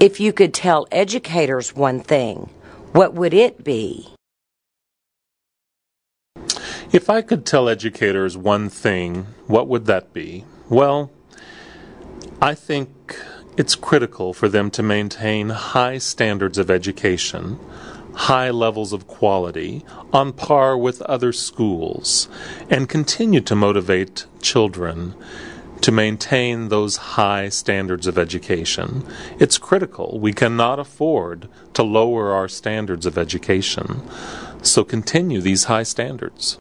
If you could tell educators one thing, what would it be? If I could tell educators one thing, what would that be? Well, I think it's critical for them to maintain high standards of education, high levels of quality, on par with other schools, and continue to motivate children to maintain those high standards of education. It's critical. We cannot afford to lower our standards of education. So continue these high standards.